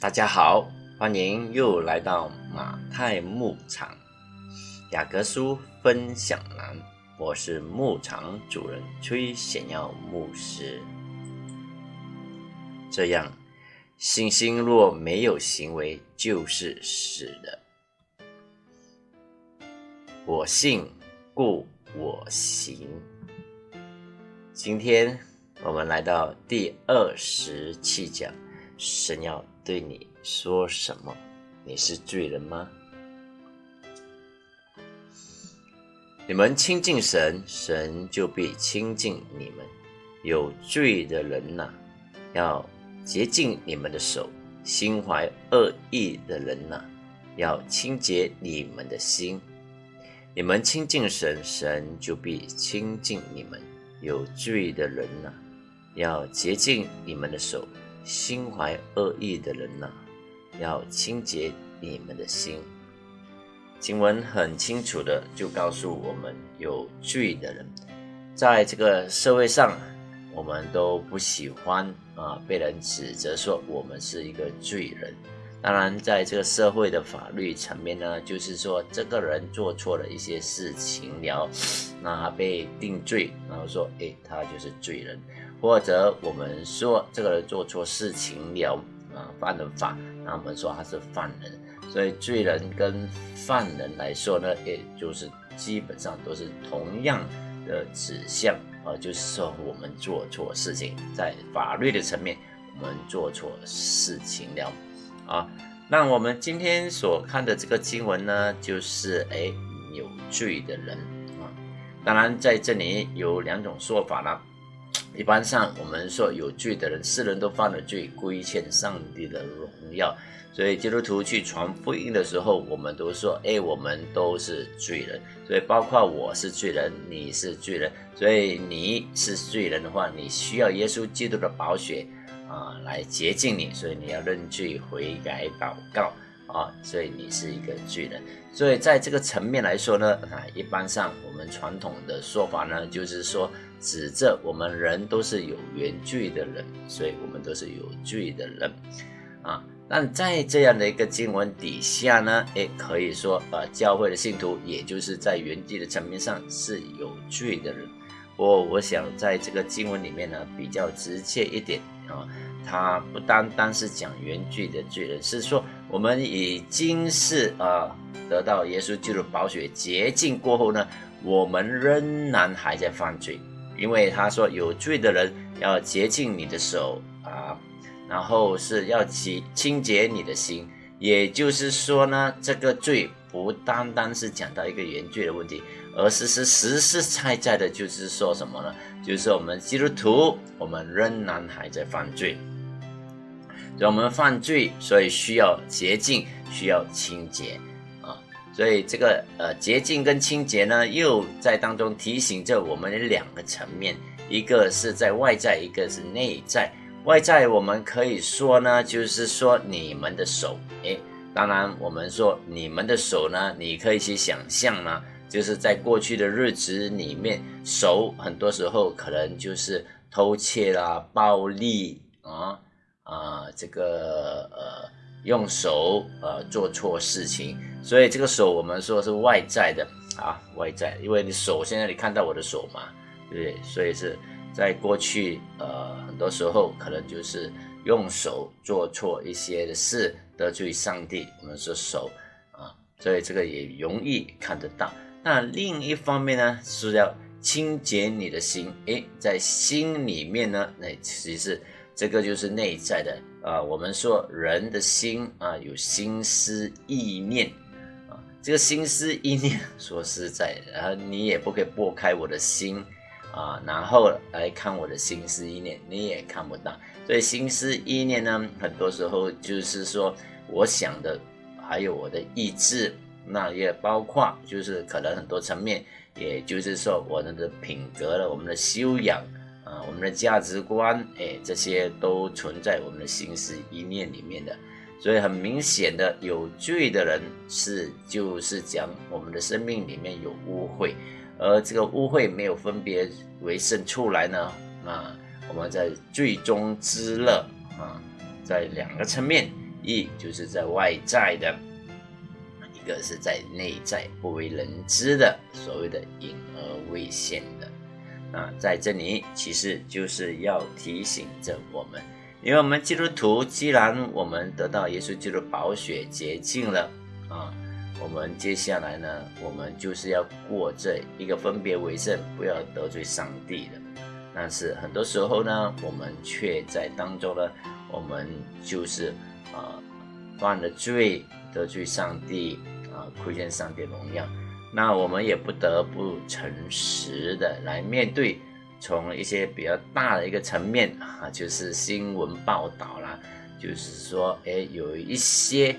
大家好，欢迎又来到马太牧场雅各书分享栏。我是牧场主人崔显耀牧师。这样，信心若没有行为，就是死的。我信，故我行。今天我们来到第二十七讲，神要。对你说什么？你是罪人吗？你们亲近神，神就必亲近你们。有罪的人呐，要洁净你们的手；心怀恶意的人呐，要清洁你们的心。你们亲近神，神就必亲近你们。有罪的人呐，要洁净你们的手。心怀恶意的人呐，要清洁你们的心。经文很清楚的就告诉我们，有罪的人，在这个社会上，我们都不喜欢啊被人指责说我们是一个罪人。当然，在这个社会的法律层面呢，就是说这个人做错了一些事情了，那被定罪，然后说，哎，他就是罪人。或者我们说这个人做错事情了啊，犯了法，那我们说他是犯人。所以罪人跟犯人来说呢，也就是基本上都是同样的指向啊，就是说我们做错事情，在法律的层面我们做错事情了啊。那我们今天所看的这个经文呢，就是哎有罪的人啊。当然在这里有两种说法了。一般上，我们说有罪的人，世人都犯了罪，亏欠上帝的荣耀。所以基督徒去传福音的时候，我们都说：哎，我们都是罪人。所以包括我是罪人，你是罪人。所以你是罪人的话，你需要耶稣基督的宝血啊来洁净你。所以你要认罪悔改祷告啊。所以你是一个罪人。所以在这个层面来说呢，啊，一般上我们传统的说法呢，就是说。指着我们人都是有原罪的人，所以我们都是有罪的人啊。但在这样的一个经文底下呢，诶，可以说，呃，教会的信徒也就是在原罪的层面上是有罪的人。我我想在这个经文里面呢，比较直接一点，它不单单是讲原罪的罪人，是说我们已经是啊得到耶稣基督宝血洁净过后呢，我们仍然还在犯罪。因为他说有罪的人要洁净你的手啊，然后是要清清洁你的心，也就是说呢，这个罪不单单是讲到一个原罪的问题，而是是实实在在的，就是说什么呢？就是我们基督徒，我们仍然还在犯罪，所以我们犯罪，所以需要洁净，需要清洁啊。所以这个呃洁净跟清洁呢，又在当中提醒着我们的两个层面，一个是在外在，一个是内在。外在我们可以说呢，就是说你们的手，诶，当然我们说你们的手呢，你可以去想象呢，就是在过去的日子里面，手很多时候可能就是偷窃啦、暴力啊啊，这个呃。用手呃做错事情，所以这个手我们说是外在的啊，外在，因为你手现在你看到我的手嘛，对不对？所以是在过去呃很多时候可能就是用手做错一些的事得罪上帝，我们说手啊，所以这个也容易看得到。那另一方面呢是要清洁你的心，诶，在心里面呢，那其实这个就是内在的。啊，我们说人的心啊，有心思意念啊，这个心思意念，说实在，然后你也不可以拨开我的心啊，然后来看我的心思意念，你也看不到。所以心思意念呢，很多时候就是说，我想的，还有我的意志，那也包括就是可能很多层面，也就是说我们的品格了，我们的修养。啊，我们的价值观，哎，这些都存在我们的心思意念里面的，所以很明显的，有罪的人是就是讲我们的生命里面有污秽，而这个污秽没有分别为圣出来呢，啊，我们在最终之乐啊，在两个层面，一就是在外在的，个是在内在不为人知的，所谓的隐而未现的。那在这里其实就是要提醒着我们，因为我们基督徒，既然我们得到耶稣基督宝血洁净了啊，我们接下来呢，我们就是要过这一个分别为圣，不要得罪上帝的。但是很多时候呢，我们却在当中呢，我们就是啊犯了罪，得罪上帝亏欠上帝荣耀。那我们也不得不诚实的来面对，从一些比较大的一个层面啊，就是新闻报道啦，就是说，哎，有一些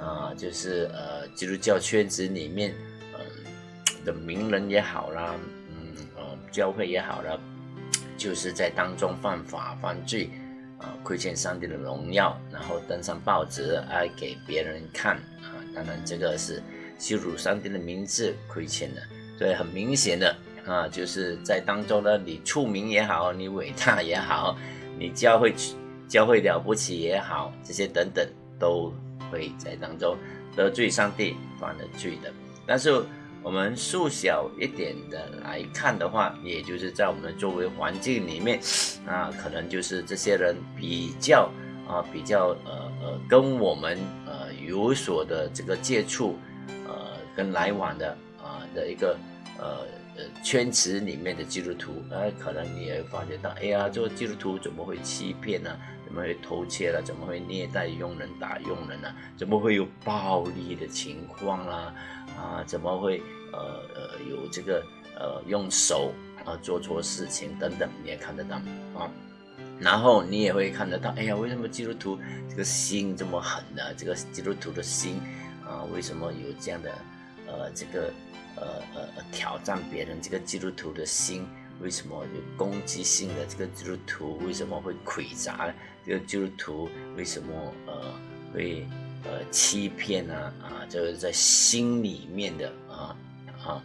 啊，就是呃，基督教圈子里面，嗯，的名人也好啦，嗯，呃，教会也好啦，就是在当中犯法犯罪啊，亏欠上帝的荣耀，然后登上报纸啊，给别人看啊，当然这个是。羞辱上帝的名字，亏欠了，所以很明显的啊，就是在当中呢，你出名也好，你伟大也好，你教会教会了不起也好，这些等等都会在当中得罪上帝，犯了罪的。但是我们缩小一点的来看的话，也就是在我们的周围环境里面，啊可能就是这些人比较啊，比较呃呃，跟我们呃有所的这个接触。跟来往的啊的一个呃呃圈子里面的基督徒，哎，可能你也发觉到，哎呀，这个基督徒怎么会欺骗呢？怎么会偷窃了？怎么会虐待佣人、打佣人呢？怎么会有暴力的情况啦？啊，怎么会呃呃有这个呃用手啊做错事情等等，你也看得到啊。然后你也会看得到，哎呀，为什么基督徒这个心这么狠呢？这个基督徒的心啊，为什么有这样的？呃，这个呃呃挑战别人这个基督徒的心，为什么有攻击性的这个基督徒为什么会诡诈？这个基督徒为什么呃会呃欺骗呢？啊，就是在心里面的啊啊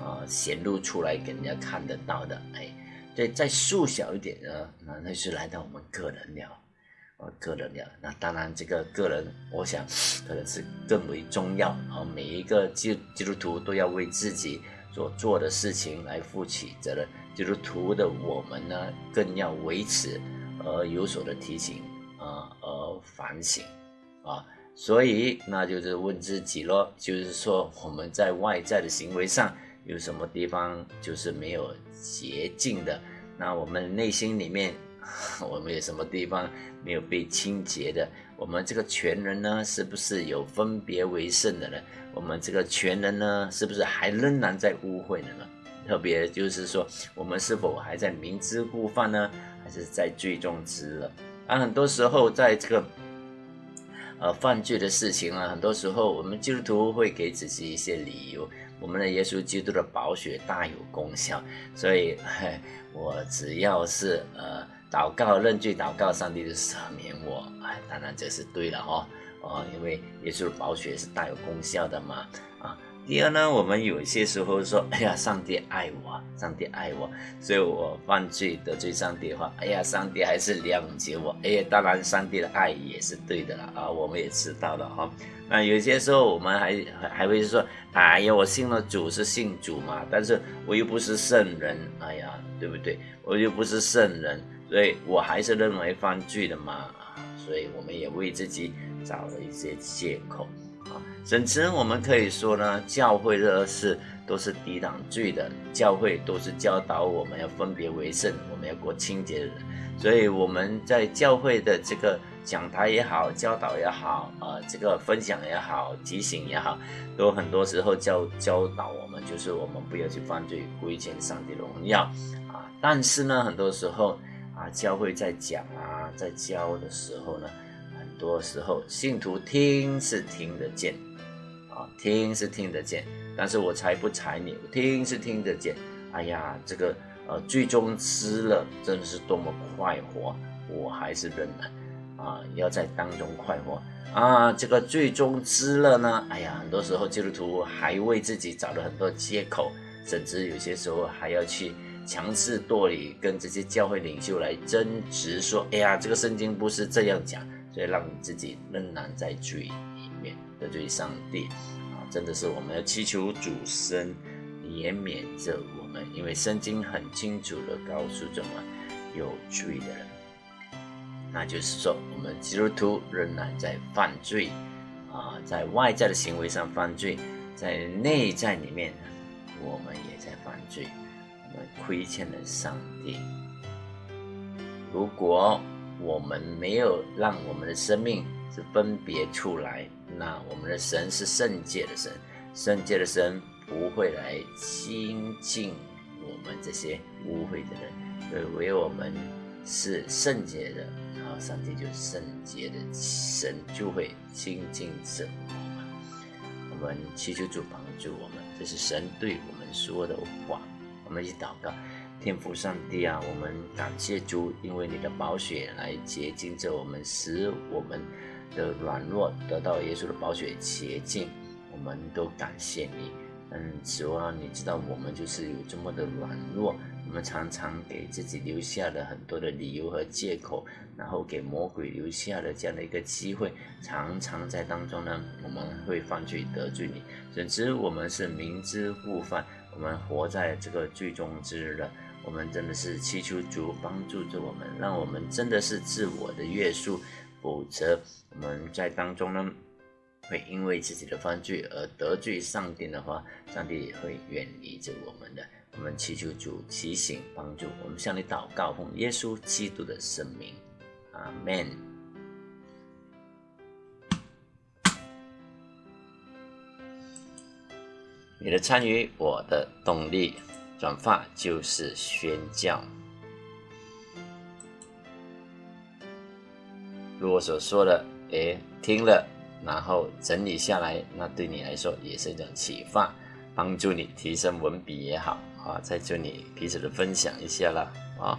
啊显露出来给人家看得到的。哎，对，再缩小一点呢，那那是来到我们个人了。呃，个人的那当然，这个个人，我想可能是更为重要啊。每一个基基督徒都要为自己所做的事情来负起责任。基督徒的我们呢，更要维持而有所的提醒啊，而反省啊。所以，那就是问自己咯，就是说我们在外在的行为上有什么地方就是没有洁净的？那我们内心里面。我们有什么地方没有被清洁的？我们这个全人呢，是不是有分别为圣的呢？我们这个全人呢，是不是还仍然在污秽的呢？特别就是说，我们是否还在明知故犯呢？还是在罪中知了？啊，很多时候在这个呃犯罪的事情啊，很多时候我们基督徒会给自己一些理由。我们的耶稣基督的宝血大有功效，所以 我只要是呃。祷告认罪，祷告上帝就赦免我。哎，当然这是对的哈。哦，因为耶稣的宝血是大有功效的嘛。啊，第二呢，我们有些时候说，哎呀，上帝爱我，上帝爱我，所以我犯罪得罪上帝的话，哎呀，上帝还是谅解我。哎呀，当然上帝的爱也是对的了啊，我们也知道了哈。那有些时候我们还还会说，哎呀，我信了主是信主嘛，但是我又不是圣人，哎呀，对不对？我又不是圣人。所以我还是认为犯罪的嘛，所以我们也为自己找了一些借口啊。甚至我们可以说呢，教会的事都是抵挡罪的，教会都是教导我们要分别为圣，我们要过清洁的人。所以我们在教会的这个讲台也好，教导也好，呃，这个分享也好，提醒也好，都很多时候教教导我们，就是我们不要去犯罪，亏欠上帝荣耀啊。但是呢，很多时候。啊，教会在讲啊，在教的时候呢，很多时候信徒听是听得见，啊，听是听得见，但是我才不睬你，听是听得见。哎呀，这个呃，最终吃了，真的是多么快活，我还是仍然啊，要在当中快活啊。这个最终吃了呢，哎呀，很多时候基督徒还为自己找了很多借口，甚至有些时候还要去。强势夺理，跟这些教会领袖来争执，说：“哎呀，这个圣经不是这样讲，所以让自己仍然在罪里面得罪上帝啊！真的是我们要祈求主神怜悯着我们，因为圣经很清楚的告诉着我们，有罪的人，那就是说我们基督徒仍然在犯罪啊，在外在的行为上犯罪，在内在里面我们也在犯罪，们亏欠了上帝。如果我们没有让我们的生命是分别出来，那我们的神是圣洁的神，圣洁的神不会来亲近我们这些污秽的人，所以唯我们是圣洁的，然后上帝就圣洁的神就会亲近着我们。我们祈求主帮助我们，这是神对我们说的话。我们一起祷告。天父上帝啊，我们感谢主，因为你的宝血来洁净着我们，使我们的软弱得到耶稣的宝血洁净。我们都感谢你。嗯，主啊，你知道我们就是有这么的软弱，我们常常给自己留下了很多的理由和借口，然后给魔鬼留下了这样的一个机会，常常在当中呢，我们会犯罪得罪你，甚至我们是明知故犯，我们活在这个最终之日了。我们真的是祈求主帮助着我们，让我们真的是自我的约束，否则我们在当中呢，会因为自己的犯罪而得罪上帝的话，上帝也会远离着我们的。我们祈求主提醒帮助，我们向你祷告，奉耶稣基督的圣名，阿门。你的参与，我的动力。转发就是宣教。如我所说的，哎，听了，然后整理下来，那对你来说也是一种启发，帮助你提升文笔也好啊，在这里彼此的分享一下了啊。